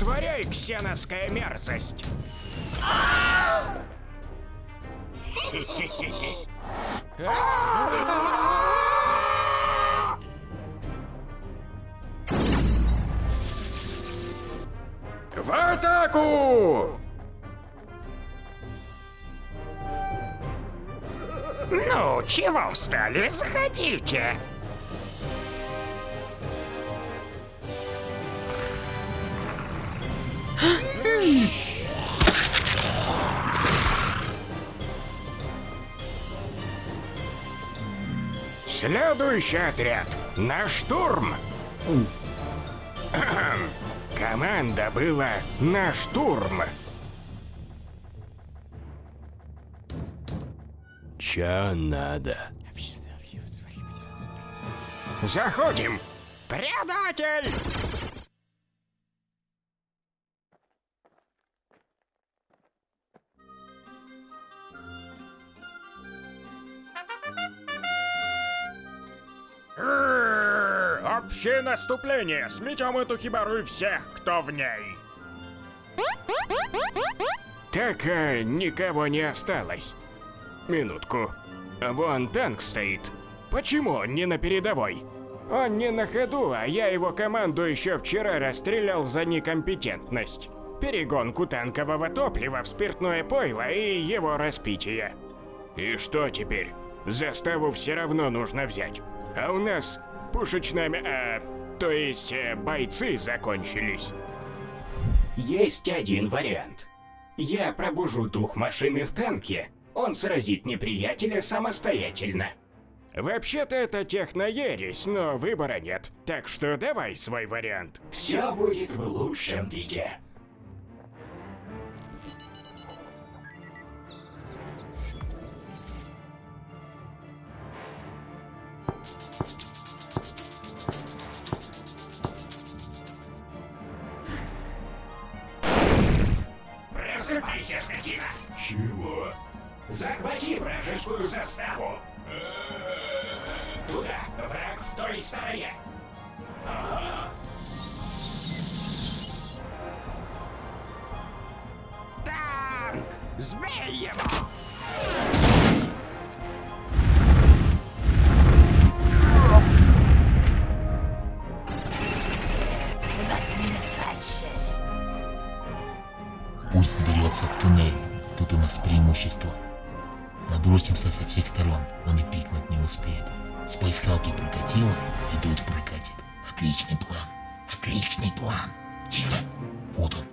Отворяй, ксеноская мерзость! В атаку! Ну, чего встали? Заходите. Следующий отряд на штурм! Команда была на штурм. Чё надо? Заходим! Предатель! Рррр, Общее наступление! Сметем эту хибару и всех, кто в ней! Так, а, никого не осталось. Минутку. Вон танк стоит. Почему он не на передовой? Он не на ходу, а я его команду еще вчера расстрелял за некомпетентность. Перегонку танкового топлива в спиртное пойло и его распитие. И что теперь? Заставу все равно нужно взять. А у нас пушечными, а, то есть э, бойцы закончились. Есть один вариант. Я пробужу дух машины в танке. Он сразит неприятеля самостоятельно. Вообще-то это техноересь, но выбора нет. Так что давай свой вариант. Все будет в лучшем виде. Просыпайся, скотина! Чего? Захвати вражескую заставу! Туда, враг в той стороне! Танк! Сбей его! Пусть заберется в туннель, тут у нас преимущество. Набросимся со всех сторон, он и пикнуть не успеет. Спайсхалки прокатило, и тут прокатит. Отличный план, отличный план. Тихо, вот он.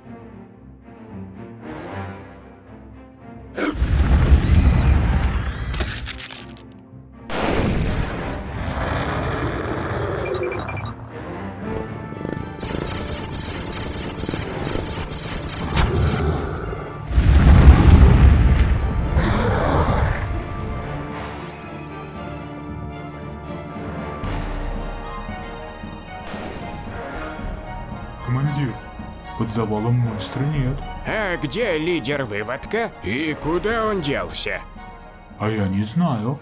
Командир, под завалом монстра нет. А где лидер выводка? И куда он делся? А я не знаю.